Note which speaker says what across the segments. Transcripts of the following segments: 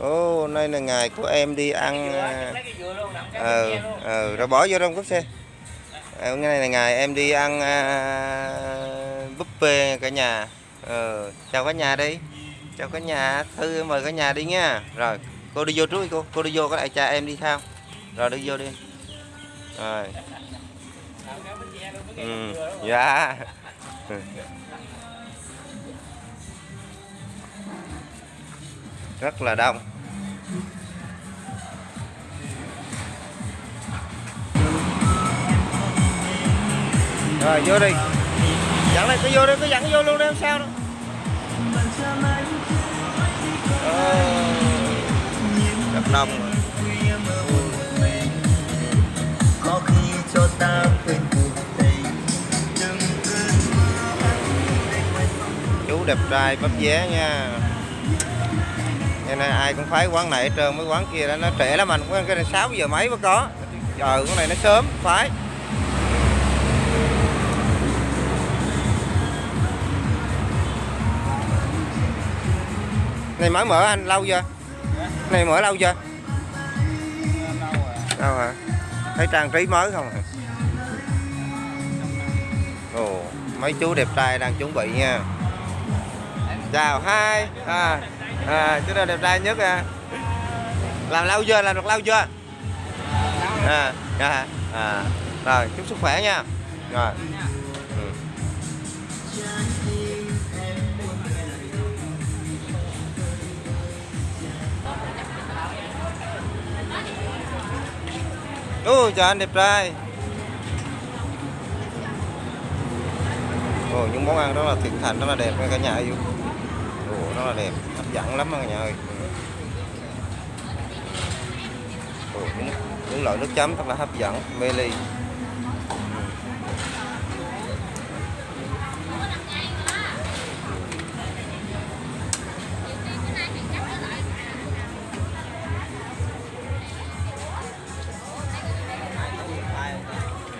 Speaker 1: Ồ, oh, nay là ngày của em đi ăn ờ ờ rồi bỏ vô trong cốp xe. Ờ, hôm nay là ngày em đi ăn à, buffet cả nhà. Ờ, chào cả nhà đi. Chào cả nhà, Thư mời cả nhà đi nha. Rồi, cô đi vô trước đi cô, cô đi vô có lại cha em đi sao? Rồi đi vô đi. Rồi. Ừ, dạ. Rất là đông. Rồi vô đi. Dẫn này cứ vô đi, cứ dẫn vô luôn đi không sao đâu. Ờ, rất đông rồi.
Speaker 2: có khi cho ta quên cuộc tình đừng
Speaker 1: chú đẹp trai bắp vé nha cho nên ai cũng phái quán này hết trơn mấy quán kia đó nó trễ lắm anh. Quán cái này 6 giờ mấy mới có. Giờ quán này nó sớm phái này mới mở anh lâu chưa? Này mở lâu chưa? Đâu hả thấy trang trí mới không à? ồ mấy chú đẹp trai đang chuẩn bị nha. Chào hai à, à chú nào đẹp trai nhất à. Làm lâu chưa? Làm được lâu chưa? À, à, à. rồi chúc sức khỏe nha. Rồi. Ừ. Ôi chào anh đẹp trai. Ồ những món ăn rất là thiện thành rất là đẹp nha cả nhà yêu rất là đẹp hấp dẫn lắm cả nhà ơi. Những, những loại nước chấm rất là hấp dẫn mê ly.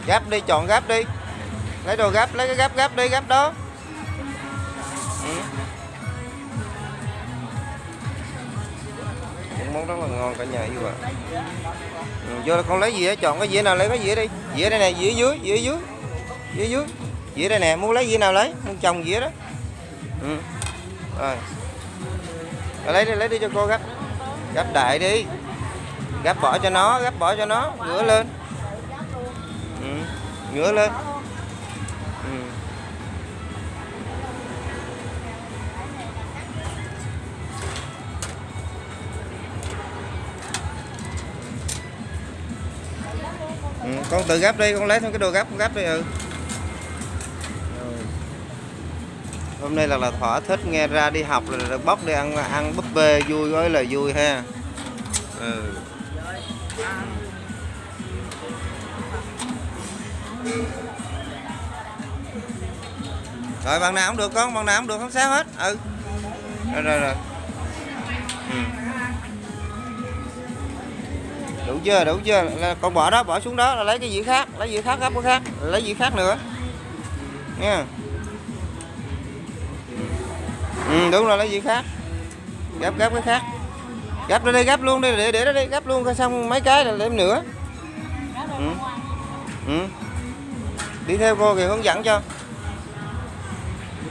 Speaker 1: Gắp đi chọn gắp đi. Lấy đồ gắp lấy cái gắp gắp đi gắp đó. Món rất là ngon cả nhà yêu ạ. Ừ, vô con lấy gì chọn cái dĩa nào lấy cái dĩa đi. Dĩa đây nè dĩa dưới dĩa dưới dĩa dưới. Dĩa đây nè muốn lấy dĩa nào lấy? Muốn chồng dĩa đó. Ừ. rồi. Rồi lấy đi lấy đi cho cô gấp, gấp đại đi. Gấp bỏ cho nó gấp bỏ cho nó. Ngửa lên. Ừ. ngửa lên. Con tự gấp đi, con lấy thêm cái đồ gấp con gấp đi ừ. Hôm nay là là thỏa thích nghe ra đi học là là bóc đi ăn ăn búp bê vui gói là vui ha. Ừ. rồi bằng nào cũng được con bằng nào cũng được, không sao hết ừ. Rồi rồi rồi. Ừ đủ chưa đủ chưa. Là con bỏ đó bỏ xuống đó là lấy cái gì khác lấy gì khác gấp cái khác lấy gì khác nữa. Nha. Ừ, đúng rồi lấy gì khác. Gấp gấp cái khác. Gấp ra đây gấp luôn đi để để đó đi gấp luôn xong mấy cái là thêm nữa. Ừ. Ừ. đi theo cô thì hướng dẫn cho.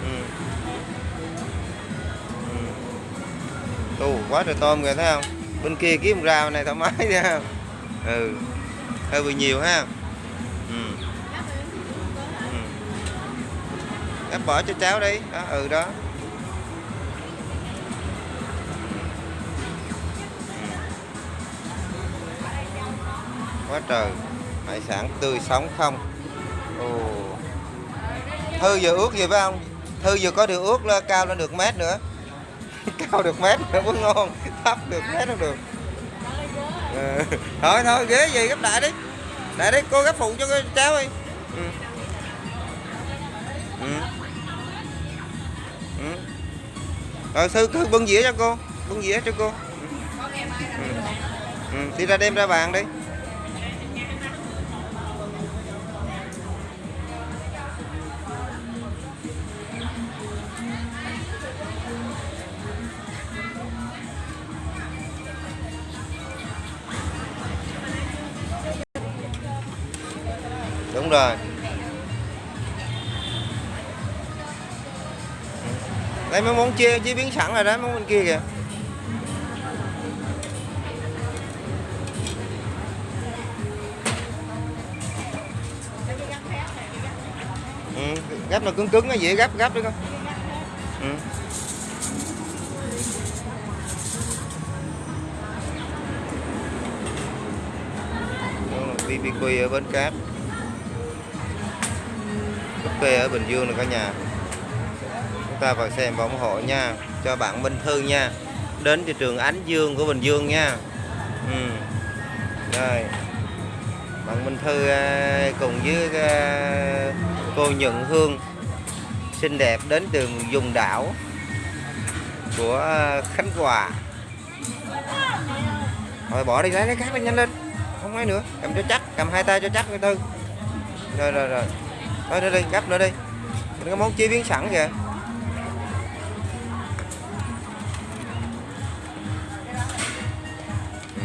Speaker 1: Ừ. Ừ. Tù quá trời tôm kìa thấy không? Bên kia kiếm rau này thoải mái ra ừ hơi bị nhiều ha. Ừ. ừ. Bỏ cho cháu đi. Đó ừ đó. Ừ. Quá trời. Hải sản tươi sống không? Ồ. Thư vừa ướt gì phải không? Thư vừa có điều ướt cao lên được mét nữa. cao được mét nữa cũng ngon thấp được mét nó được ừ. thôi thôi ghế gì gấp đại đi đại đi, cô gấp phụ cho cháu đi ừ. Ừ. Ừ. rồi sư cứ bưng dĩa cho cô, bưng dĩa cho cô ừ. Ừ. ừ đi ra đem ra bàn đi đúng rồi. Đây mấy món chia chế biến sẵn rồi đó món bên kia kìa. Ừ, gắp nó cứng cứng nó dễ gắp gắp đấy con. Ừ. BBQ ở Bến Cát quê ở Bình Dương này cả nhà. Chúng ta vào xem và ủng hộ nha. Cho bạn Minh Thư nha. Đến thị trường Ánh Dương của Bình Dương nha. Ừ. rồi. Bạn Minh Thư à, cùng với à, cô Nhận Hương, xinh đẹp đến từ vùng đảo của à, Khánh Hòa. Rồi bỏ đi, lấy cái khác đi, nhanh lên. Không ai nữa. Cầm cho chắc, cầm hai tay cho chắc, người Thư rồi rồi rồi thôi đi đi gấp nữa đi. Cái món chế biến sẵn kìa. Ừ.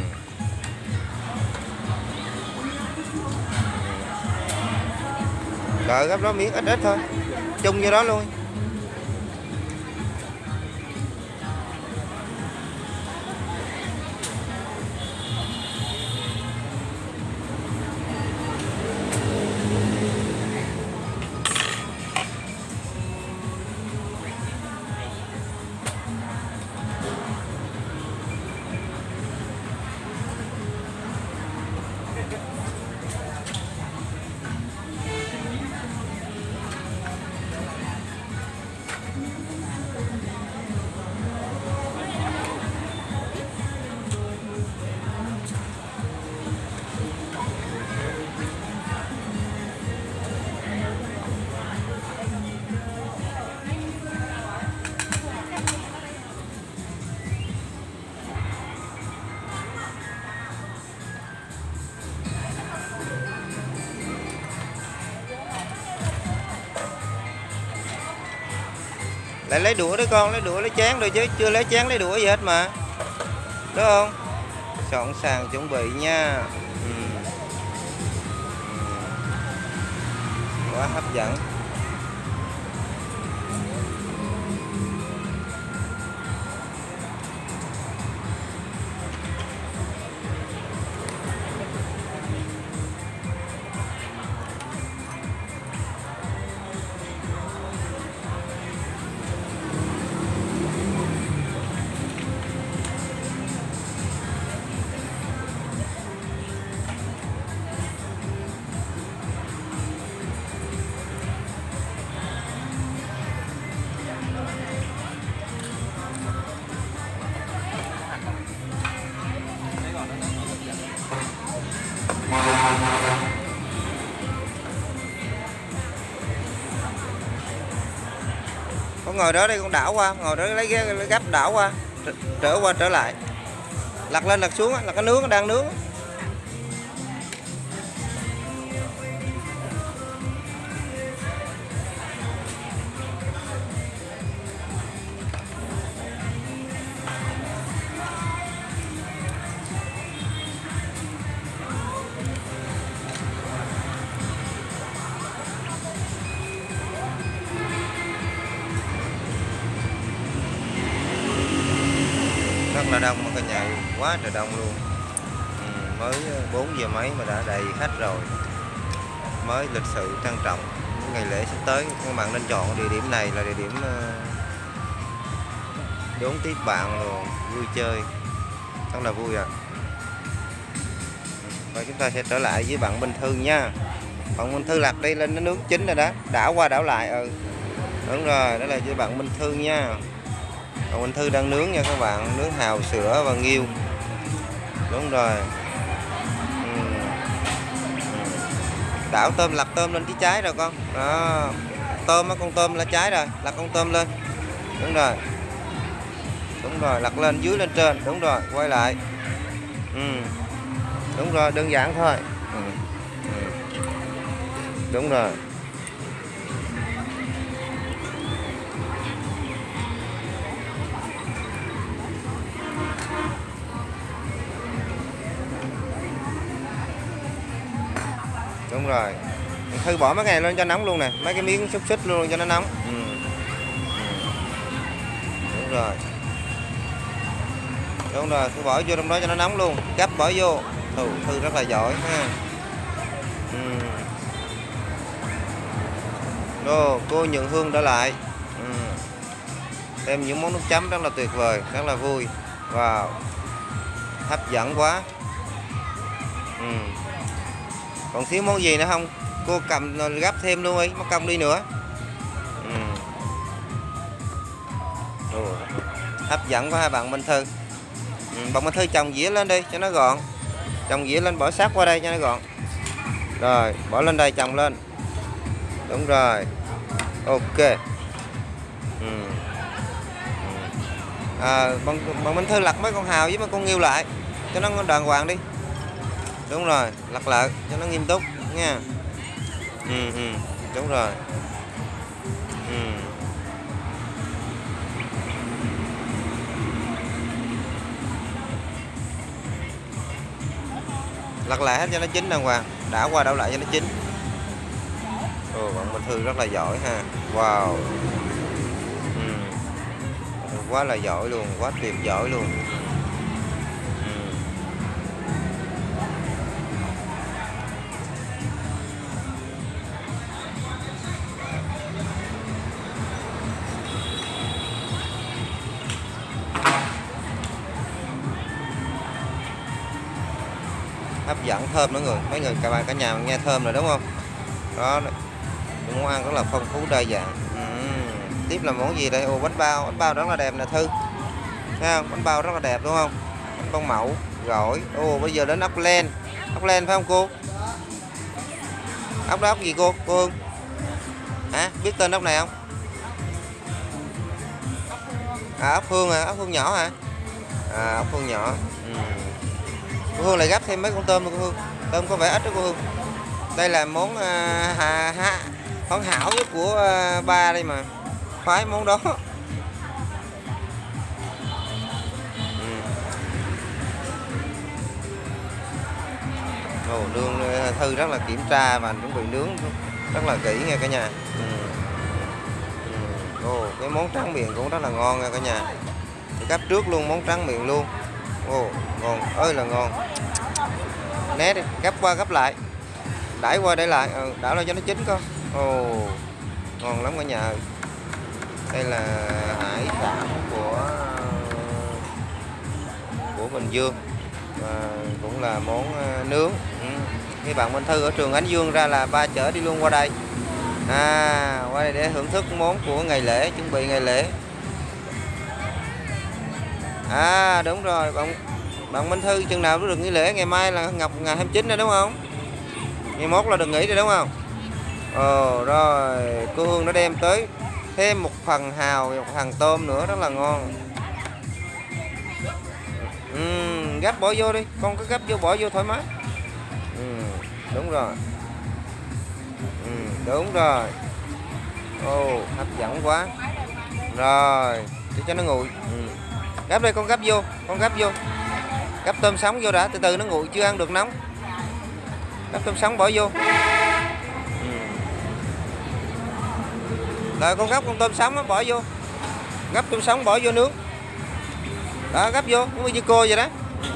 Speaker 1: Đợi gấp đó miếng ít ít thôi. Chung như đó luôn. Lại lấy đũa đấy con, lấy đũa lấy chén rồi chứ Chưa lấy chén lấy đũa gì hết mà Đúng không? Sẵn sàng chuẩn bị nha ừ. Ừ. Quá hấp dẫn ngồi đó đây con đảo qua ngồi đó lấy ghế lấy gấp đảo qua trở, trở qua trở lại. Lật lên lật xuống là cái nướng nó đang nướng quá trời đông luôn. Ừ, mới ờ, 4 giờ mấy mà đã đầy khách rồi. Mới lịch sự trang trọng. Những ngày lễ sắp tới các bạn nên chọn địa điểm này là địa điểm ờ, đón tiếp bạn rồi vui chơi. Rất là vui à và chúng ta sẽ trở lại với bạn Bình Thư nha. Bạn Minh Thư lạc đi lên nó nướng chính rồi đó. Đảo qua đảo lại ừ. Đúng rồi đó là với bạn Minh Thư nha. Bạn Minh Thư đang nướng nha các bạn. Nướng hào sữa và nghiêu đúng rồi. Ừ. ừ. đảo tôm lặt tôm lên cái trái rồi con. Đó. Tôm á, con tôm là trái rồi, lặt con tôm lên. Đúng rồi. Đúng rồi lật lên, dưới lên trên. Đúng rồi, quay lại. Ừ. đúng rồi, đơn giản thôi. Ừ. Ừ. đúng rồi. Đúng rồi. Thư bỏ mấy cái này lên cho nóng luôn nè mấy cái miếng xúc xích luôn cho nó nóng. Ừ. ừ. Đúng rồi. Đúng rồi thư bỏ vô trong đó cho nó nóng luôn gấp bỏ vô. Thư, thư rất là giỏi ha. Ừ. Đồ, cô nhận hương đã lại. Ừ. thêm những món nước chấm rất là tuyệt vời rất là vui. Wow. Hấp dẫn quá. Ừ còn thiếu món gì nữa không? Cô cầm ờ, gấp thêm luôn đi mất công đi nữa. Ừ. Ồ, hấp dẫn quá hai bạn Minh Thư. Ừ, bạn Minh Thư chồng dĩa lên đi cho nó gọn. Chồng dĩa lên bỏ sát qua đây cho nó gọn. Rồi bỏ lên đây chồng lên. Đúng rồi. Ok. Ừ. ừ. À, bằng, bằng Minh Thư lặt mấy con hào với mấy con nghiêu lại. Cho nó đàng hoàng đi đúng rồi lật lại cho nó nghiêm túc nha. Ừ, ừ, đúng rồi. Ừ. lật lại hết cho nó chín đàng hoàng đã qua đảo lại cho nó chín. Ồ bạn Minh Thư rất là giỏi ha. Wow. Ừ. quá là giỏi luôn quá tuyệt giỏi luôn. Ừ. thơm nữa người. Mấy người cả bạn cả nhà nghe thơm rồi đúng không? Đó món ăn rất là phong phú, đa dạng. Uhm. tiếp là món gì đây? Ô bánh bao. Bánh bao rất là đẹp nè thư. Thấy không? Bánh bao rất là đẹp đúng không? Bánh bao mẫu gỏi. Ô bây giờ đến ốc len. Ốc len phải không cô? Ốc đó ốc gì cô? Cô Hương? Hả? Biết tên ốc này không? À ốc hương à? Ốc hương nhỏ hả? À ốc hương nhỏ. Uhm cô hương lại gấp thêm mấy con tôm cô hương. Tôm có vẻ ít đó cô hương. Đây là món à, hà, hà, món hảo nhất của à, ba đây mà. Khoái món đó. Ừ. Ồ, nương à, thư rất là kiểm tra và chuẩn bị nướng rất là kỹ nha cả nhà. Ừ. Ừ. Ồ, cái món trắng miệng cũng rất là ngon nha cả nhà. Gấp trước luôn món trắng miệng luôn. Ồ, ngon. Ơi là ngon. Né đi gấp qua gấp lại. Đãi qua để lại. Ừ, đảo ra cho nó chín con ồ ngon lắm cả nhà ơi. Đây là hải sản của của Bình Dương. Và cũng là món ờ, nướng. Ừ. khi bạn Minh Thư ở trường Ánh Dương ra là ba chở đi luôn qua đây. À qua đây để thưởng thức món của ngày lễ chuẩn bị ngày lễ à đúng rồi. Bạn bạn Minh Thư chừng nào cũng được nghỉ lễ ngày mai là ngọc ngày 29 rồi đúng không? Ngày mốt là được nghỉ rồi đúng không? Ồ rồi. Cô Hương nó đem tới thêm một phần hào một phần tôm nữa rất là ngon. Ừ, gắp bỏ vô đi. Con cứ gắp vô bỏ vô thoải mái. Ừ, đúng rồi. Ừ, đúng rồi. Ồ oh, hấp dẫn quá. Rồi để cho nó nguội. Ừ gấp đây con gấp vô con gấp vô. Gấp tôm sống vô đã từ từ nó nguội chưa ăn được nóng. Gấp tôm sống bỏ vô. Ừ. Rồi con gấp con tôm sống bỏ vô. Gấp tôm sống bỏ vô nướng. Đó gấp vô cũng như cô vậy đó.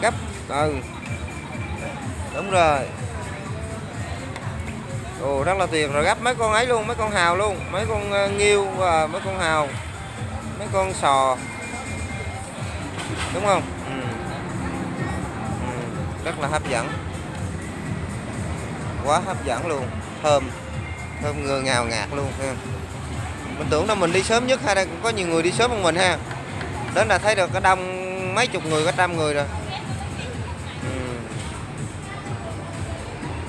Speaker 1: Gấp. Ừ. Đúng rồi. Ồ rất là tuyệt. Rồi gấp mấy con ấy luôn mấy con hào luôn. Mấy con uh, nghiêu và mấy con hào mấy con sò đúng không? Ừ. Ừ. rất là hấp dẫn. Quá hấp dẫn luôn. Thơm. Thơm ngừa ngào ngạt luôn ha. mình tưởng là mình đi sớm nhất hay là có nhiều người đi sớm hơn mình ha. Đến là thấy được có đông mấy chục người có trăm người rồi. Ừ.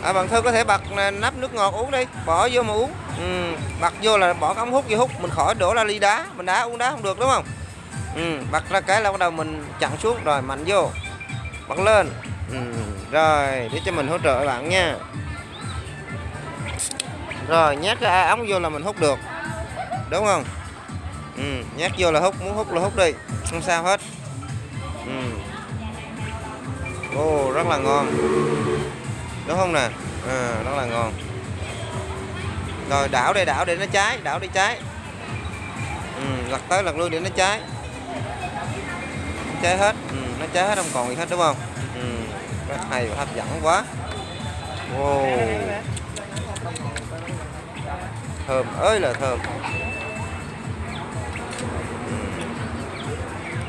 Speaker 1: à, bạn thư có thể bật nắp nước ngọt uống đi. Bỏ vô mà uống. Ừ. bật vô là bỏ cái ống hút vô hút. Mình khỏi đổ ra ly đá. Mình đá uống đá không được đúng không ừ. bật ra cái là bắt đầu mình chặn xuống rồi mạnh vô bật lên ừ. rồi để cho mình hỗ trợ bạn nha rồi nhét cái ống vô là mình hút được đúng không ừ, nhét vô là hút muốn hút là hút đi không sao hết ừ. Ồ, rất là ngon đúng không nè à, rất là ngon rồi đảo đây đảo để nó cháy đảo đi cháy ừ, lật tới lật lui để nó cháy cháy hết. Ừ, nó cháy hết không còn gì hết đúng không? Ừ, rất hay và hấp dẫn quá. Wow. thơm ơi là thơm.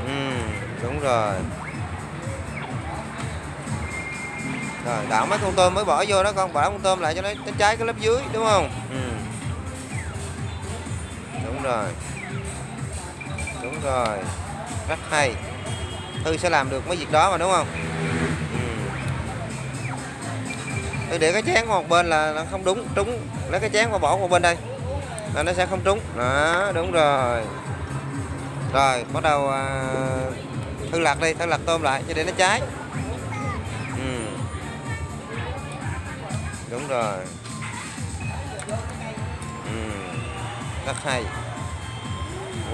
Speaker 1: Ừ. Đúng rồi. Rồi đảo mấy con tôm mới bỏ vô đó con bỏ con tôm lại cho nó, nó cháy cái lớp dưới đúng không? Ừ. đúng rồi. Đúng rồi. Rất hay thư sẽ làm được mấy việc đó mà đúng không. Ừ. Thư để cái chén qua một bên là nó không đúng. Trúng lấy cái chén qua bỏ qua bên đây. Là nó sẽ không trúng. Đó đúng rồi. Rồi bắt đầu à, thư lặt đi thư lặt tôm lại cho để nó cháy. Ừ. đúng rồi. Ừ. rất hay.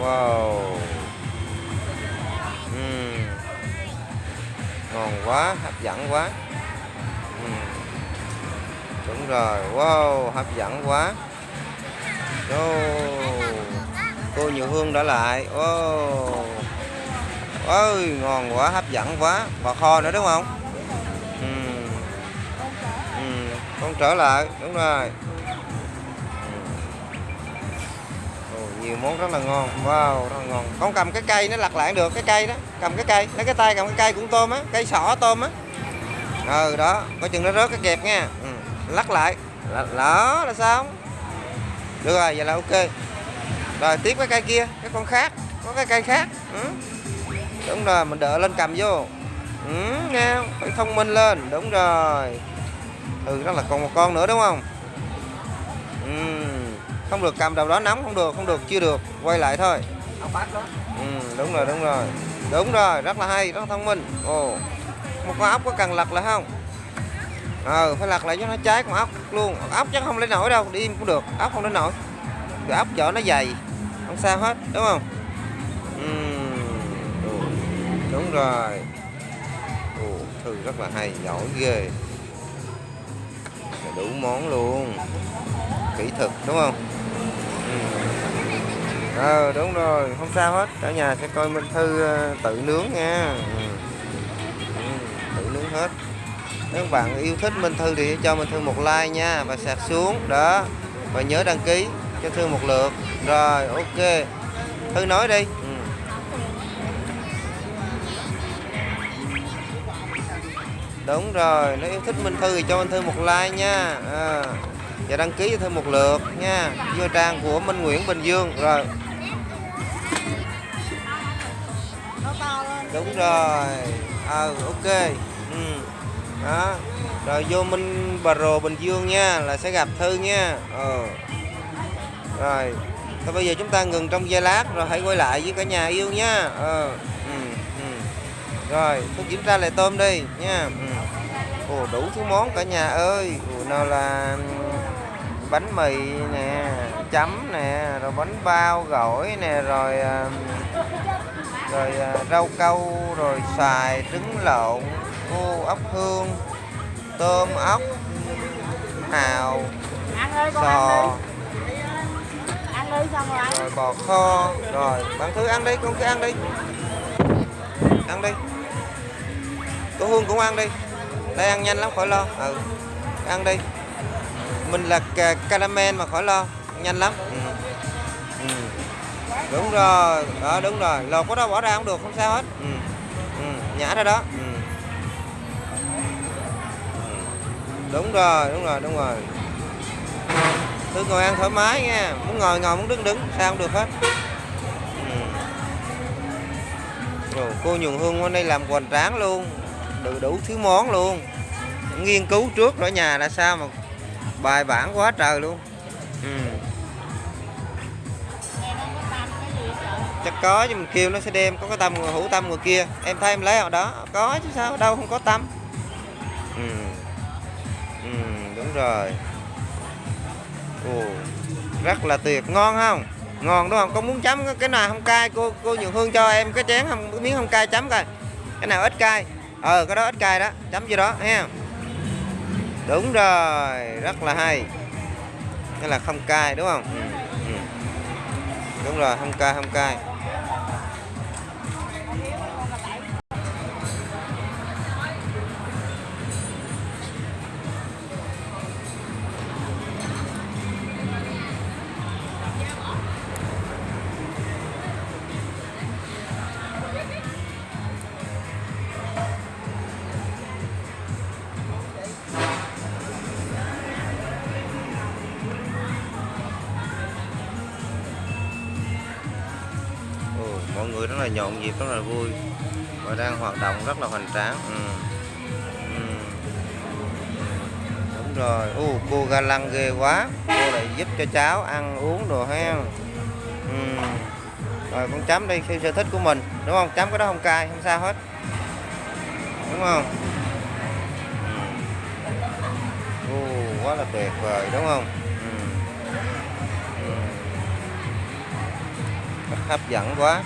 Speaker 1: Wow. Ừ ngon quá, hấp dẫn quá ừ. đúng rồi, wow, hấp dẫn quá oh. cô nhiều hương đã lại oh. ôi, ngon quá, hấp dẫn quá bò kho nữa đúng không ừ. Ừ. con trở lại, đúng rồi nhiều món rất là ngon. Wow rất là ngon. Con cầm cái cây nó lặt lại được cái cây đó. Cầm cái cây lấy cái tay cầm cái cây cũng tôm á cây sỏ tôm á. Ừ đó coi chừng nó rớt cái kẹp nha. Ừ. lắc lại. Đó là sao được rồi vậy là ok. Rồi tiếp cái cây kia cái con khác có cái cây khác. Ừ. đúng rồi mình đỡ lên cầm vô. Ừ, nghe không? phải thông minh lên. Đúng rồi. Ừ đó là còn một con nữa đúng không? Ừ không được cầm đầu đó nóng không được không được chưa được quay lại thôi. Ừ, đúng rồi đúng rồi. Đúng rồi rất là hay rất là thông minh. Ồ một con ốc có cần lật lại không? Ờ phải lật lại cho nó cháy con ốc luôn. Ốc chắc không lấy nổi đâu đi im cũng được ốc không lấy nổi. Cái ốc vỏ nó dày không sao hết đúng không? Uhm. đúng rồi. Ồ, thư rất là hay giỏi ghê. Đủ món luôn. Kỹ thuật đúng không ờ đúng rồi. Không sao hết. Cả nhà sẽ coi minh thư ờ, tự nướng nha. Ừ. Ừ, tự nướng hết. Nếu các bạn yêu thích minh thư thì cho minh thư một like nha và sạc xuống. Đó. Và nhớ đăng ký cho thư một lượt. Rồi ok. Thư nói đi. Ừ. đúng rồi. Nếu yêu thích minh thư thì cho minh thư một like nha. À, và đăng ký cho thư một lượt nha. Vô trang của minh nguyễn bình dương. Rồi. Đúng rồi. À, ok. Ừ. đó. Rồi vô minh bà rồ bình dương nha là sẽ gặp thư nha. Ờ rồi. Thôi bây giờ chúng ta ngừng trong giây lát rồi hãy quay lại với cả nhà yêu nha. Ờ ừ, ừ. rồi tôi kiểm tra lại tôm đi nha. Ừ. ồ đủ thứ món cả nhà ơi. Ồ, nào là bánh mì nè chấm nè rồi bánh bao gỏi nè rồi ờ, rồi rau câu rồi xài trứng lộn ô ốc hương tôm ốc hào sò. Rồi bò kho. Rồi bạn thứ ăn đi con cứ ăn đi. Ăn đi. Cô hương cũng ăn đi. Đây ăn nhanh lắm khỏi lo. Ừ ăn đi. Mình là caramel mà khỏi lo. Nhanh lắm. Đúng rồi đó đúng rồi lột có đó bỏ ra không được không sao hết ừ. Ừ. nhả ra đó ừ. đúng rồi đúng rồi đúng rồi Thư ngồi ăn thoải mái nha Muốn ngồi ngồi muốn đứng đứng Sao không được hết ừ. Rồi, Cô Nhường Hương hôm nay làm hoành tráng luôn đủ, đủ thứ món luôn Nghiên cứu trước ở nhà là sao mà Bài bản quá trời luôn Chắc có nhưng mình kêu nó sẽ đem Có cái tâm hữu tâm người kia. Em thấy em lấy ở đó. Có chứ sao đâu không có tâm ừ. Ừ, đúng rồi. Ồ, rất là tuyệt. Ngon không? Ngon đúng không? Có muốn chấm cái nào không cay cô cô nhường hương cho em cái chén không miếng không cay chấm coi. Cái nào ít cay? Ờ cái đó ít cay đó. Chấm gì đó ha đúng rồi rất là hay. Hay là không cay đúng không? Ừ. Ừ. Đúng rồi, không cay, không cay. Là nhộn nhịp rất là vui và đang hoạt động rất là hoành tráng ừ. Ừ. đúng rồi Ô, cô ga lăng ghê quá cô lại giúp cho cháu ăn uống đồ ha ừ. rồi con chấm đi theo sở thích của mình đúng không chấm cái đó không cay không sao hết đúng không ừ. Quá là tuyệt vời đúng không ừ. Ừ. Hấp dẫn quá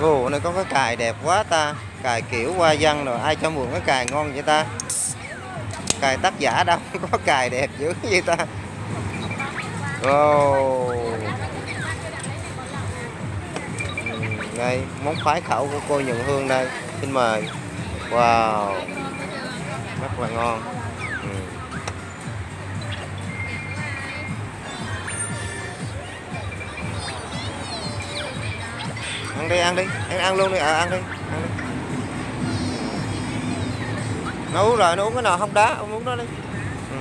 Speaker 1: Ồ, này có cái cài đẹp quá ta. Cài kiểu hoa văn rồi Ai cho mượn cái cài ngon vậy ta? Cài tác giả đâu Có cài đẹp dữ vậy ta. Ồ. Ừ, đây món khoái khẩu của cô Nhận Hương đây. Xin mời. Wow. Rất là ngon. Ăn đi ăn đi. Em ăn luôn đi. À, ăn đi. Ăn đi. Nó uống rồi nó uống cái nào không đá ông uống đó đi. Ừ.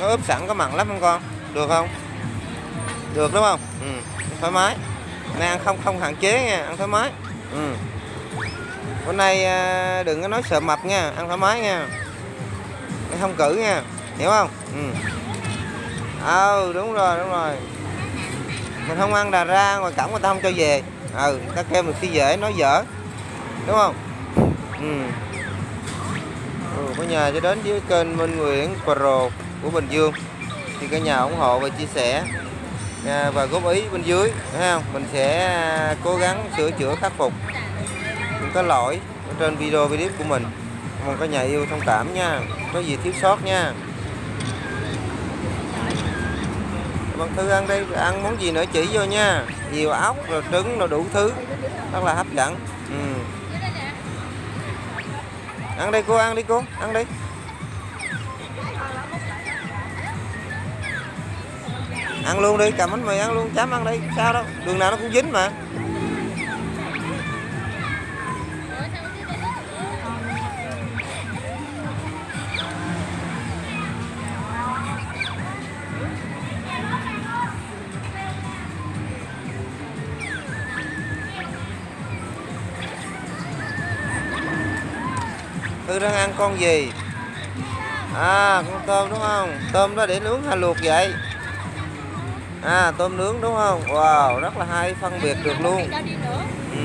Speaker 1: nó ướp sẵn có mặn lắm không con? Được không? Được đúng không? Ừ. thoải mái. Nay ăn không không hạn chế nha ăn thoải mái. Ừ. bữa nay à, đừng có nói sợ mập nha ăn thoải mái nha. Không cử nha hiểu không? Ừ. Ừ đúng rồi đúng rồi. Mình không ăn đà ra ngoài cổng người ta không cho về. Ừ ta kêu mình khi dễ nói dở đúng không? Ừ. Ừ, có nhà cho đến với kênh Minh Nguyễn Pro của Bình Dương. Thì cả nhà ủng hộ và chia sẻ à, và góp ý bên dưới thấy không? Mình sẽ à, cố gắng sửa chữa, khắc phục những cái lỗi ở trên video clip của mình. Mong cả nhà yêu thông cảm nha. Có gì thiếu sót nha. Bạn Thư ăn đây ăn món gì nữa chỉ vô nha. Nhiều ốc, rồi trứng, rồi đủ thứ. Rất là hấp dẫn. Ừ. ăn đi, cô, ăn đi, cô. Ăn đi. Ăn luôn đi, cầm bánh mì ăn luôn, chấm ăn đi, sao đâu, đường nào nó cũng dính mà. Tư đang ăn con gì? À con tôm đúng không? Tôm đó để nướng hay luộc vậy. À tôm nướng đúng không Wow rất là hay phân biệt được luôn ừ.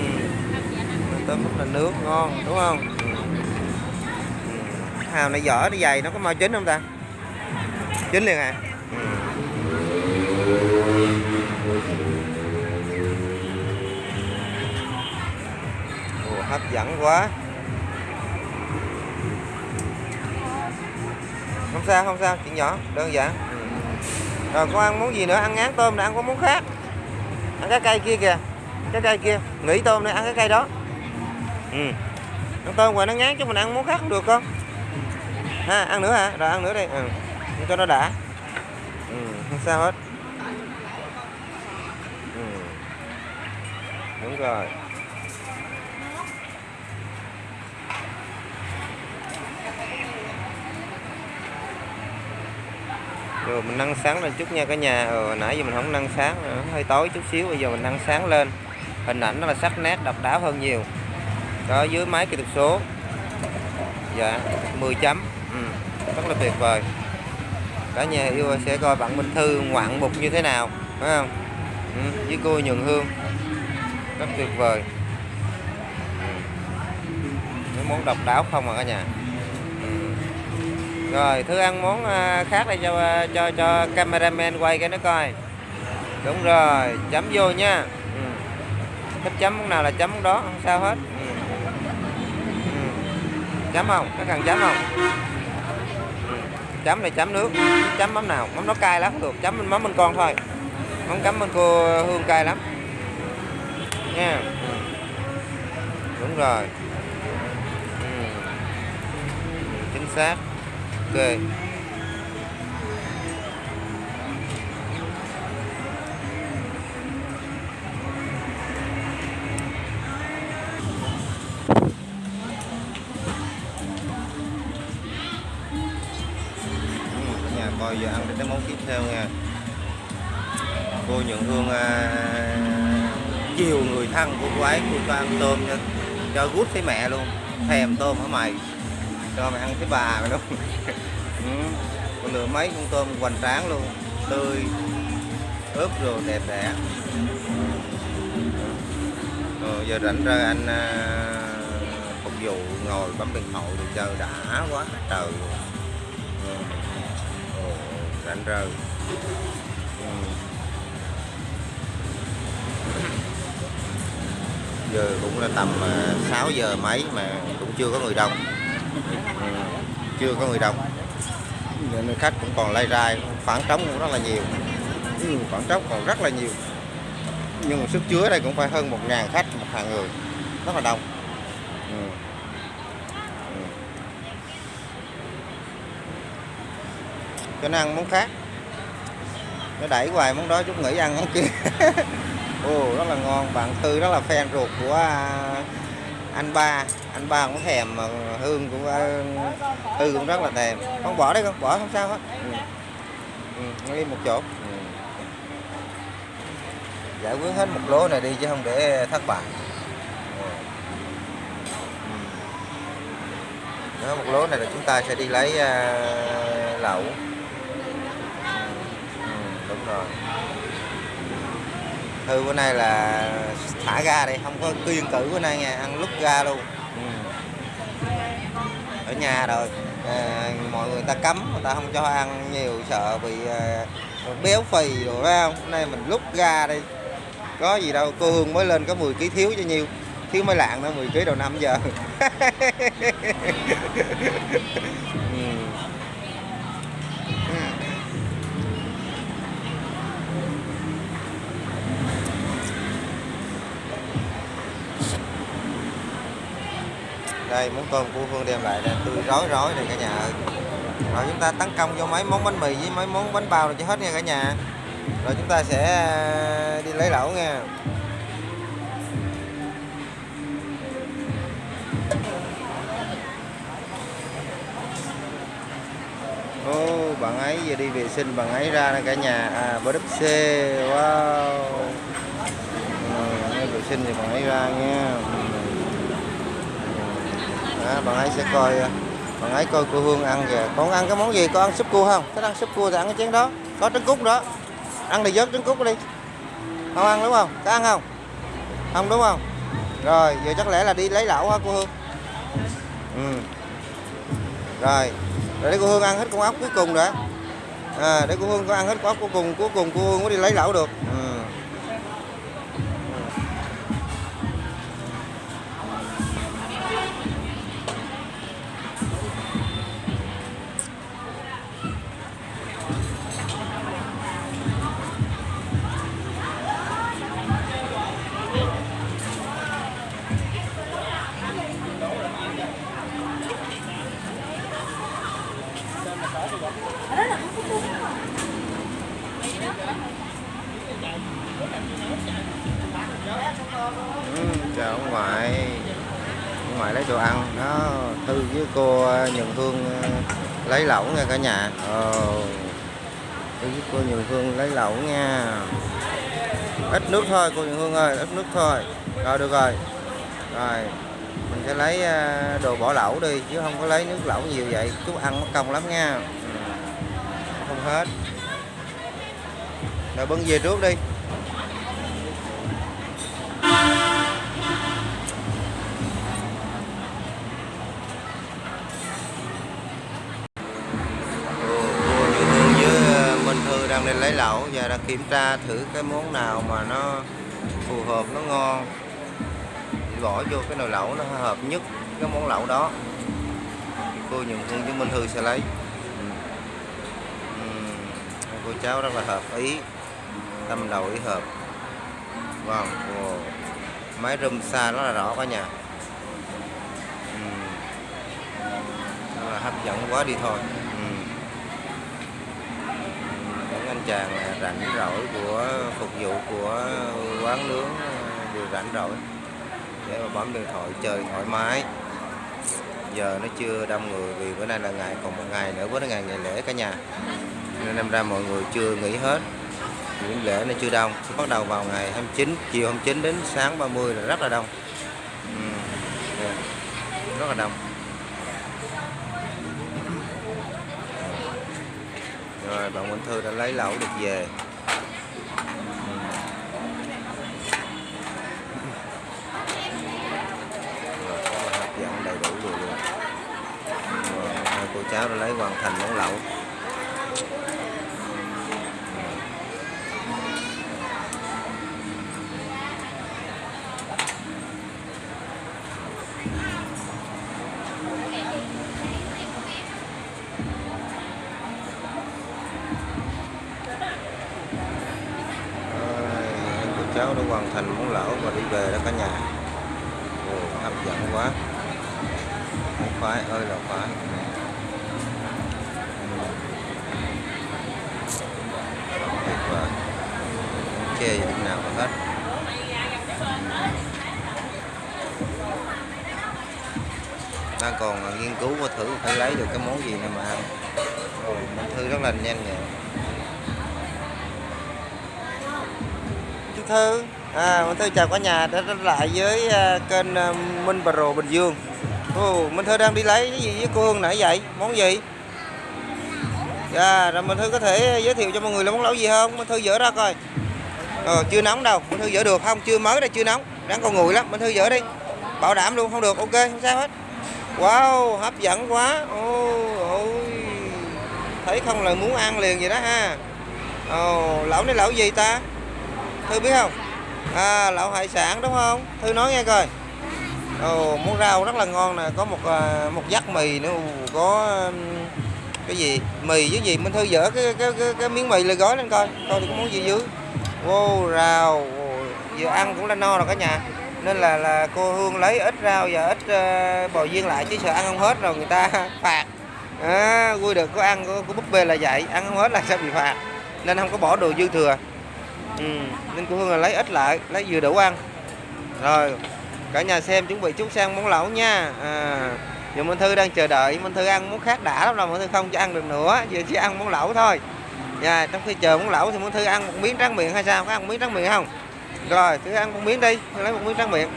Speaker 1: Tôm rất là nướng ngon đúng không ừ. Hào này vỏ nó dày nó có mau chín không ta Chín liền à ừ. Ồ, hấp dẫn quá không sao không sao chuyện nhỏ đơn giản rồi con ăn món gì nữa? Ăn ngán tôm là ăn có món khác. Ăn cái cây kia kìa. Cái cây kia. Nghỉ tôm này, ăn cái cây đó. Ừ. ăn tôm rồi nó ngán chứ mình ăn món khác không được không ha, ăn nữa hả? Rồi, ăn nữa đi. Ừ. Cho nó đã. Ừ. không sao hết. Ừ. đúng rồi. Rồi mình nâng sáng lên chút nha cả nhà. Ờ, hồi nãy giờ mình không nâng sáng nữa hơi tối chút xíu bây giờ mình nâng sáng lên. Hình ảnh nó là sắc nét độc đáo hơn nhiều. Đó dưới máy kỹ thuật số. Dạ 10 chấm. Ừ, rất là tuyệt vời. Cả nhà yêu sẽ coi bạn Minh Thư ngoạn mục như thế nào phải không? Ừ, với cô nhường Hương. Rất tuyệt vời. Ừ. những món độc đáo không à cả nhà? Rồi thứ ăn món à, khác đây cho à, cho cho cameraman quay cái nó coi đúng rồi, chấm vô nha ừ. thích chấm món nào là chấm món đó, không sao hết ừ. Ừ. chấm không có cần chấm không Ừ. chấm này chấm nước, chấm mắm nào mắm nó cay lắm, được, chấm mắm bên con thôi mắm cắm bên cô hương cay lắm nha ừ. đúng rồi ừ. chính xác ok. Ừ, nhà coi giờ ăn đến cái món tiếp theo nha. Cô nhận hương à, chiều người thân của cô ấy cô cho ăn tôm cho, cho gút thấy mẹ luôn. Thèm tôm hả mày? Cho mày ăn cái bà mày luôn ừ. lửa lựa mấy con tôm hoành tráng luôn tươi ướp rồi đẹp đẽ rồi giờ rảnh ra anh à, phục vụ ngồi bấm điện thoại được chờ đã quá trời luôn. Ừ. Rảnh rời ừ. giờ cũng là tầm à, 6 giờ mấy mà cũng chưa có người đông ừ. chưa có người đông nên khách cũng còn lay rai khoảng trống cũng rất là nhiều. Ừ, khoảng trống còn rất là nhiều. Nhưng mà sức chứa đây cũng phải hơn một ngàn khách một hàng người. Rất là đông. Ừ. Ừ. cho nên ăn món khác. Nó đẩy hoài món đó chút nghỉ ăn món kia. Ồ rất là ngon. Bạn thư rất là fan ruột của à, anh ba anh ba cũng thèm mà hương cũng à, hư cũng rất là thèm không bỏ đấy không bỏ không sao hết ừ. Ừ, đi một chỗ ừ. giải quyết hết một lố này đi chứ không để thất bại Ừ. ừ. Đó một lố này là chúng ta sẽ đi lấy uh, lẩu ừ. ừ. Đúng rồi hư bữa nay là thả ga đây không có kiên cử bữa nay nha ăn lúc ga luôn ở nhà rồi. À, mọi người ta cấm người ta không cho ăn nhiều sợ bị à, béo phì rồi phải không? Hôm nay mình lúc ra đi. Có gì đâu cô Hương mới lên có 10 kg thiếu cho nhiêu. Thiếu mới lạng nữa 10 kg đầu năm giờ. đây món tôm của Phương đem lại là tươi rói rói này cả nhà ơi. Rồi chúng ta tấn công vô mấy món bánh mì với mấy món bánh bao rồi cho hết nha cả nhà. Rồi chúng ta sẽ à, đi lấy lẩu nha. Ô, bạn ấy giờ đi vệ sinh bạn ấy ra nè cả nhà. À bờ đất xe wow. Ừ, vệ sinh thì bạn ấy ra nha đó, bạn ấy sẽ coi à, bạn ấy coi cô Hương ăn kìa. Con ăn cái món gì? Con ăn súp cua không? Thích ăn súp cua thì ăn cái chén đó. Có trứng cút đó. Ăn thì vớt trứng cút đi. Không ăn đúng không? Có ăn không? Không đúng không? Rồi giờ chắc lẽ là đi lấy lẩu hả cô Hương? Ừ. rồi rồi để cô Hương ăn hết con ốc cuối cùng đã. À, để cô Hương có ăn hết con ốc cuối cùng cuối cùng cô Hương mới đi lấy lẩu được. Ừ. Ừ, thôi cô Nhường Hương ơi ít nước thôi rồi, được rồi. Rồi, mình sẽ lấy ờ, đồ bỏ lẩu đi, chứ không có lấy nước lẩu nhiều vậy. Chú ăn mất công lắm nha. Ừ, không hết. Rồi, bưng về trước đi. Đã kiểm tra thử cái món nào mà nó phù hợp, nó ngon bỏ vô cái nồi lẩu nó hợp nhất cái món lẩu đó cô nhường hương với minh thư sẽ lấy ừ. Cô cháu rất là hợp ý, tâm đầu ý hợp vâng wow. máy râm xa rất là rõ cả nhà ừ. Rất là hấp dẫn quá đi thôi ừ. những anh chàng rảnh rỗi của, phục vụ của quán nướng ờ, đều rảnh rỗi. Để mà bấm điện thoại chơi thoải mái. Giờ nó chưa đông người vì bữa nay là ngày, còn một ngày nữa, bữa nay ngày ngày lễ cả nhà. Nên năm ra mọi người chưa nghỉ hết. Nghỉ lễ nó chưa đông. Bắt đầu vào ngày 29 chiều 29 đến sáng 30 là rất là đông. Ừ. rất là đông. Rồi bạn Minh Thư đã lấy lẩu được về. Rồi, hấp dẫn đầy đủ rồi luôn. Rồi, hai cô cháu đã lấy hoàn thành món lẩu. Thư à, Minh Thư chào cả nhà đã trở lại với à, kênh à, Minh Pro Bình Dương Ồ, Minh Thư đang đi lấy cái gì với cô Hương nãy vậy món gì à rồi Minh Thư có thể giới thiệu cho mọi người là món lẩu gì không? Minh Thư dỡ ra coi. Ờ, chưa nóng đâu, Minh Thư dỡ được không? Chưa mới đây, chưa nóng. đang còn nguội lắm, Minh Thư dỡ đi. Bảo đảm luôn, không được, ok, không sao hết. Wow, hấp dẫn quá. Ôi, ôi. Thấy không là muốn ăn liền vậy đó ha. Ồ, lẩu này lẩu gì ta? Thư biết không? À, lẩu hải sản đúng không? Thư nói nghe coi. Ồ, món rau rất là ngon nè, có một à, một dắt mì nữa, Ồ, có um, cái gì? Mì với gì? Minh thư dỡ cái cái cái, cái miếng mì lên gói lên coi. Coi thì có món gì dưới wow rau. Vừa ăn cũng đã no rồi cả nhà. Nên là là cô hương lấy ít rau và ít uh, bò viên lại chứ sợ ăn không hết rồi người ta phạt. À, vui được có ăn của, của búp bê là vậy. Ăn không hết là sẽ bị phạt. Nên không có bỏ đồ dư thừa ừ, nên cô hương là lấy ít lại lấy vừa đủ ăn. Rồi cả nhà xem chuẩn bị chút sang món lẩu nha. À, giờ Minh Thư đang chờ đợi Minh Thư ăn món khác đã lắm rồi Minh Thư không cho ăn được nữa giờ chỉ ăn món lẩu thôi. Nha trong khi chờ món lẩu thì Minh Thư ăn một miếng tráng miệng hay sao? Có ăn một miếng tráng miệng không? Rồi cứ ăn một miếng đi Thư lấy một miếng tráng miệng.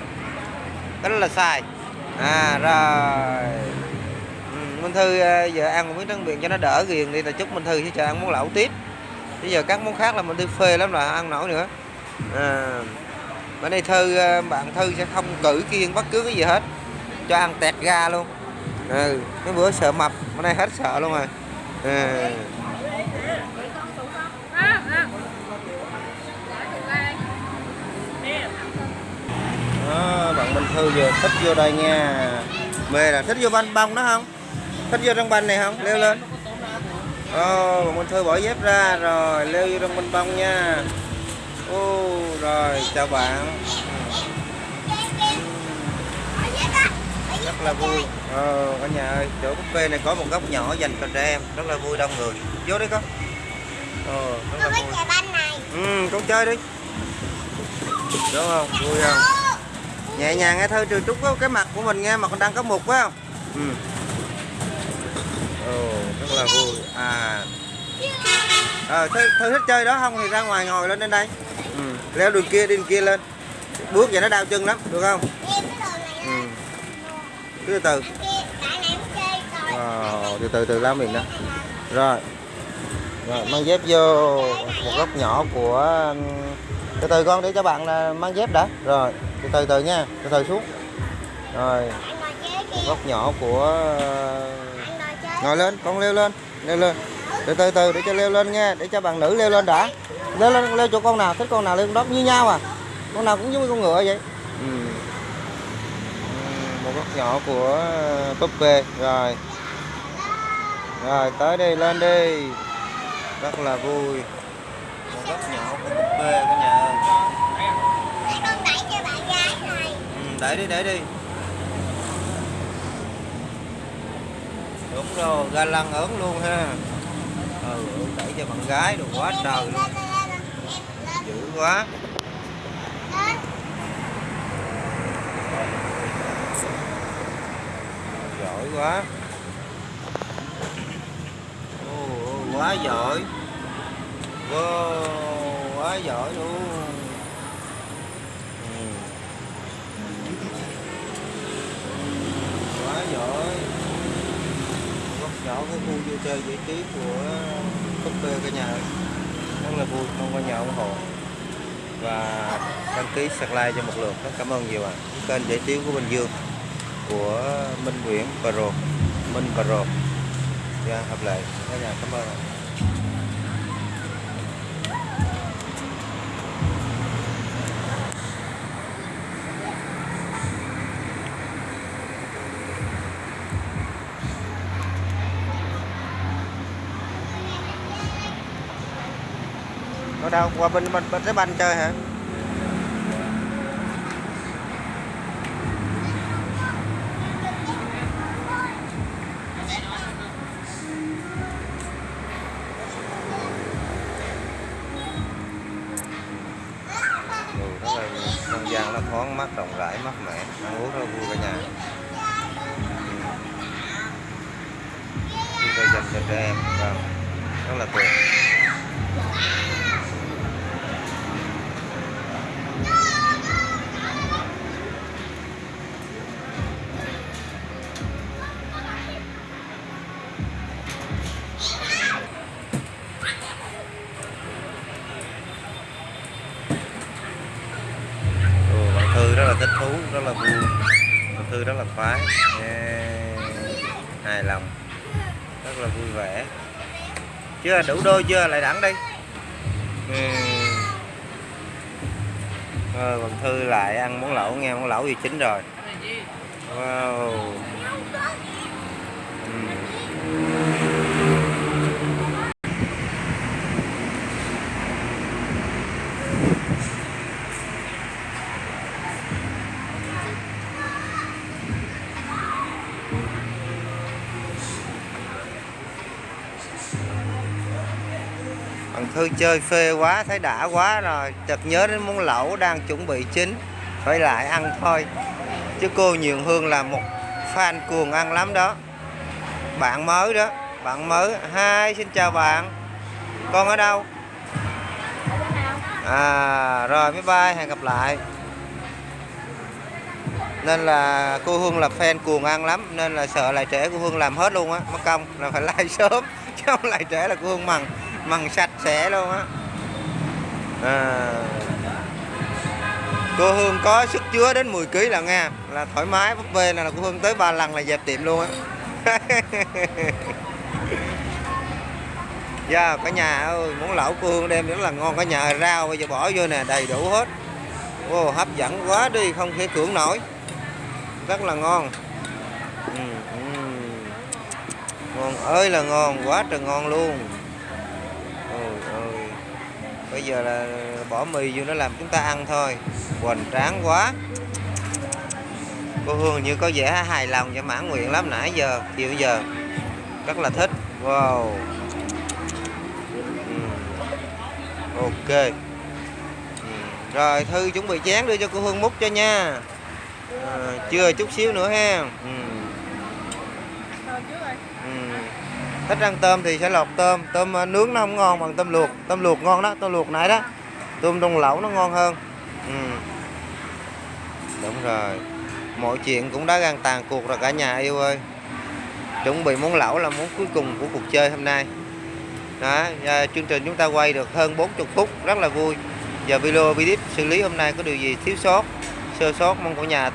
Speaker 1: Cái đó là xài. À rồi. Ừ, Minh Thư à, giờ ăn một miếng tráng miệng cho nó đỡ ghiền đi là chúc Minh Thư sẽ chờ ăn món lẩu tiếp bây giờ các món khác là mình đi phê lắm là ăn nổi nữa. À, bữa nay Thư à, bạn Thư sẽ không cử kiêng bất cứ cái gì hết. Cho ăn tẹt ga luôn. Ừ cái bữa sợ mập bữa nay hết sợ luôn rồi. À. đó, bạn Minh Thư vừa thích vô đây nha. Mê là thích vô banh bông đó không? Thích vô trong banh này không? Leo lên. Ồ, bạn Minh Thư bỏ dép ra rồi leo vô trong banh bông nha. Ô rồi chào bạn. Rất là vui. Ờ, cả nhà ơi chỗ buffet này có một góc nhỏ dành cho trẻ em rất là vui đông người. Vô đi con. Ờ, rất là vui. ừ con chơi đi. Đúng không? Vui không? Nhẹ nhàng nghe thôi trừ trúc cái mặt của mình nghe mà con đang có mục phải không? Ừ. Ồ là vui. À. Ờ thư, thôi thích chơi đó không? Thì ra ngoài ngồi lên trên đây. Ừ. leo đường kia đi đường kia lên. Bước vậy nó đau chân lắm được không? Ừ. từ từ. Wow, từ từ từ lao mình đó rồi. Rồi mang dép vô một góc nhỏ của từ từ con để cho bạn là mang dép đã. Rồi từ từ từ nha từ từ xuống. Rồi. Góc nhỏ của ngồi lên con leo lên leo lên. Từ từ từ để cho leo lên nha để cho bạn nữ leo lên đã. Leo lên leo chỗ con nào thích con nào leo con đó như nhau à. Con nào cũng giống như con ngựa vậy. Ừ. Ừ, một góc nhỏ của puppy rồi. Rồi tới đi lên đi. Rất là vui. Một góc nhỏ của puppy cả nhà. Ơi
Speaker 3: Để con đẩy cho bạn gái này.
Speaker 1: ừ, để đi để đi đúng rồi ga lăng ớn luôn ha. Ừ đẩy cho bạn gái rồi quá trời luôn. Dữ quá. Giỏi quá. Ô, quá giỏi. Wow, quá giỏi luôn. Ừ. Quá giỏi nhỏ cái khu vui chơi giải trí của cúp cả nhà. Rất là vui, mong cả nhà ủng hộ. Và đăng ký subscribe cho một lượt. Rất cảm ơn nhiều ạ. Kênh giải trí của Bình Dương, của Minh Nguyễn Pro Minh Pro dạ hợp lệ. Cả nhà cảm ơn ạ. À. đâu? Qua bên bên, tới trái banh chơi hả? Chưa, đủ đôi chưa, lại đẳng đi. Ừ. rồi bằng Thư lại ăn món lẩu nghe, món lẩu gì chín rồi Wow ừ. Bạn Thư chơi phê quá, thấy đã quá rồi. Chợt nhớ đến món lẩu đang chuẩn bị chín. Phải lại ăn thôi. Chứ cô Nhường Hương là một fan cuồng ăn lắm đó. Bạn mới đó. Bạn mới. Hai xin chào bạn. Con ở đâu? À rồi bye bye. Hẹn gặp lại. Nên là cô Hương là fan cuồng ăn lắm. Nên là sợ lại trễ cô Hương làm hết luôn á. Mất công là phải like sớm. Chứ không lại trễ là cô Hương mằng măng sạch sẽ luôn á. À. cô Hương có sức chứa đến 10 kg là nghe là thoải mái búp bê là cô Hương tới ba lần là dẹp tiệm luôn á. Dạ cả nhà ơi muốn lẩu cô Hương đem rất là ngon. Cả nhà rau bây giờ bỏ vô nè đầy đủ hết. Ô, hấp dẫn quá đi không thể cưỡng nổi. Rất là ngon. Ừ, ừ. ngon ơi là ngon quá trời ngon luôn bây giờ là bỏ mì vô nó làm chúng ta ăn thôi. Hoành tráng quá. Cô Hương như có vẻ hài lòng và mãn nguyện lắm nãy giờ chiều giờ. Rất là thích. Wow. Ừ. Ok. Ừ. rồi Thư chuẩn bị chén đưa cho cô Hương múc cho nha. À, chưa chút xíu nữa ha. Ừ. Ừ thích ăn tôm thì sẽ lọc tôm. Tôm ờ, nướng nó không ngon bằng tôm luộc. Tôm luộc ngon đó, tôm luộc nãy đó. Tôm đông lẩu nó ngon hơn. Ừ. đúng rồi. Mọi chuyện cũng đã gan tàn cuộc rồi cả nhà yêu ơi. Chuẩn bị món lẩu là món cuối cùng của cuộc chơi hôm nay. Đó ờ, chương trình chúng ta quay được hơn 40 phút, rất là vui. Giờ video video xử lý hôm nay có điều gì thiếu sót, sơ sót, mong cả nhà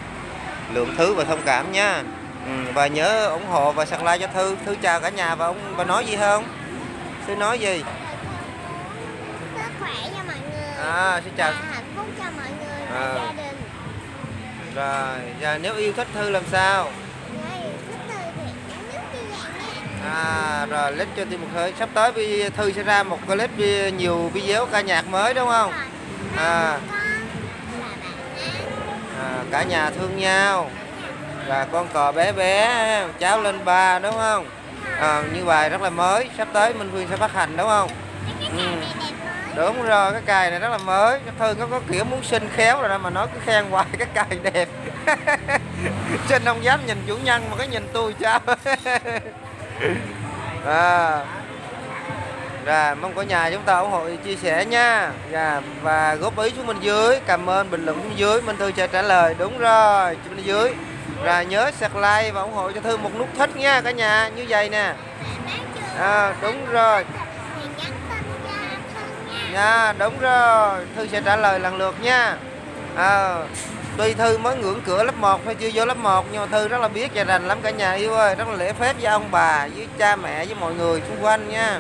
Speaker 1: lượng thứ và thông cảm nha ừ, và nhớ ủng hộ và subscribe cho thư thư chào cả nhà và ông và nói gì không Thư nói gì?
Speaker 3: sức khỏe cho mọi người
Speaker 1: À, xin chào.
Speaker 3: và hạnh phúc cho mọi người và
Speaker 1: À.
Speaker 3: gia đình
Speaker 1: Rồi, giờ nếu yêu thích Thư làm sao?
Speaker 3: Nha
Speaker 1: À, rồi lít cho tim một hơi. Sắp tới Thư sẽ ra một clip nhiều video ca nhạc mới đúng không? À. À, cả nhà thương nhau. Và con cò bé bé, cháu lên ba đúng không? À, như bài rất là mới, sắp tới Minh Phương sẽ phát hành đúng không?
Speaker 3: cái
Speaker 1: Ừ. Đúng rồi, cái cài này rất là mới. Chắc Thư có, có kiểu muốn xin khéo rồi đó mà nói cứ khen hoài cái cài đẹp. xin không dám nhìn chủ nhân mà cái nhìn tôi sao? à. Rồi, mong cả nhà chúng ta ủng hộ chia sẻ nha. Dạ, và góp ý xuống bên dưới, cảm ơn bình luận xuống dưới, Minh Thư sẽ trả lời. Đúng rồi, bên dưới. Rồi nhớ subscribe và ủng hộ cho Thư một nút thích nha cả nhà, như vậy nè. À, đúng rồi.
Speaker 3: nha
Speaker 1: Nha, đúng rồi. Thư sẽ trả lời lần lượt nha. À, tuy Thư mới ngưỡng cửa lớp 1 thôi chưa vô lớp 1 nhưng mà Thư rất là biết và rành lắm cả nhà yêu ơi, rất là lễ phép với ông bà, với cha mẹ, với mọi người xung quanh nha.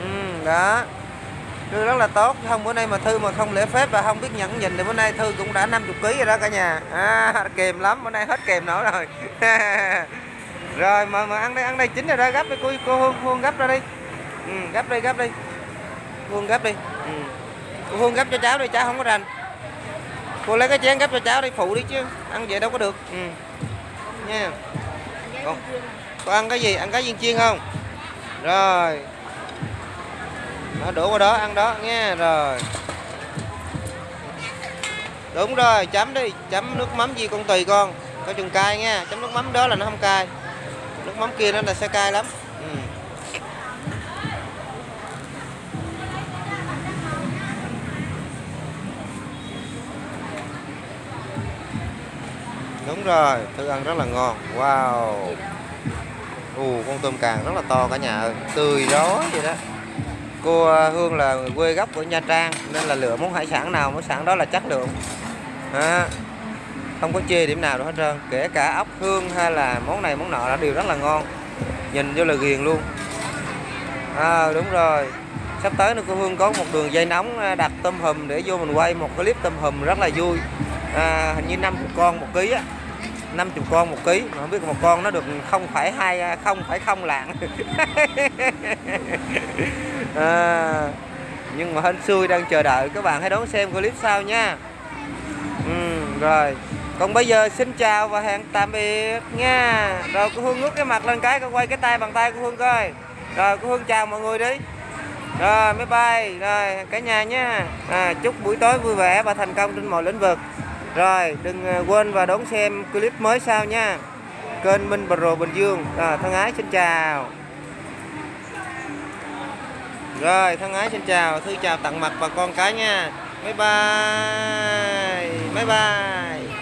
Speaker 1: Ừ, đó. Thư rất là tốt, không bữa nay mà Thư mà không lễ phép và không biết nhẫn nhịn thì bữa nay Thư cũng đã 50 kg rồi đó cả nhà. À, kèm lắm, bữa nay hết kèm nổi rồi. rồi mà mà ăn đây, ăn đây chín rồi đó, gấp đi cô cô Hương, Hương gấp ra đi. Ừ, gấp đi, gấp đi. Hương gấp đi. Ừ. Cô Hương gấp cho cháu đi, cháu không có rành. Cô lấy cái chén gấp cho cháu đi, phụ đi chứ. Ăn vậy đâu có được. Ừ. Nha. Con, con ăn cái gì? Ăn cái viên chiên không? Rồi. Đó, đổ qua đó, ăn đó nghe Rồi. Đúng rồi, chấm đi. Chấm nước mắm gì con tùy con. Có chừng cay nha. Chấm nước mắm đó là nó không cay. Nước mắm kia nó là sẽ cay lắm. Ừ. Đúng rồi, thức ăn rất là ngon. Wow. Ù, con tôm càng rất là to cả nhà ơi. Tươi rói vậy đó. Cô à, Hương là người quê gốc của Nha Trang nên là lựa món hải sản nào món sản đó là chất lượng. À, không có chê điểm nào đâu hết trơn. Kể cả ốc hương hay là món này món nọ là đều rất là ngon. Nhìn vô là ghiền luôn. À, đúng rồi. Sắp tới nữa cô Hương có một đường dây nóng à, đặt tôm hùm để vô mình quay một clip tôm hùm rất là vui. À, hình như 50 con một ký á. 50 con một ký mà không biết một con nó được không phải hai à, không phải không lạng à, nhưng mà hên xui đang chờ đợi các bạn hãy đón xem clip sau nha. Ừ, rồi. Còn bây giờ xin chào và hẹn tạm biệt nha. Rồi cô Hương ngước cái mặt lên cái con quay cái tay bằng tay cô Hương coi. Rồi cô Hương chào mọi người đi. Rồi bye bye rồi cả nhà nha. À, chúc buổi tối vui vẻ và thành công trên mọi lĩnh vực. Rồi đừng à, quên và đón xem clip mới sau nha. Kênh Minh Pro Bình Dương. À, thân ái xin chào rồi, thân ái xin chào, thư chào tặng mặt và con cái nha. Bye bye bye bye.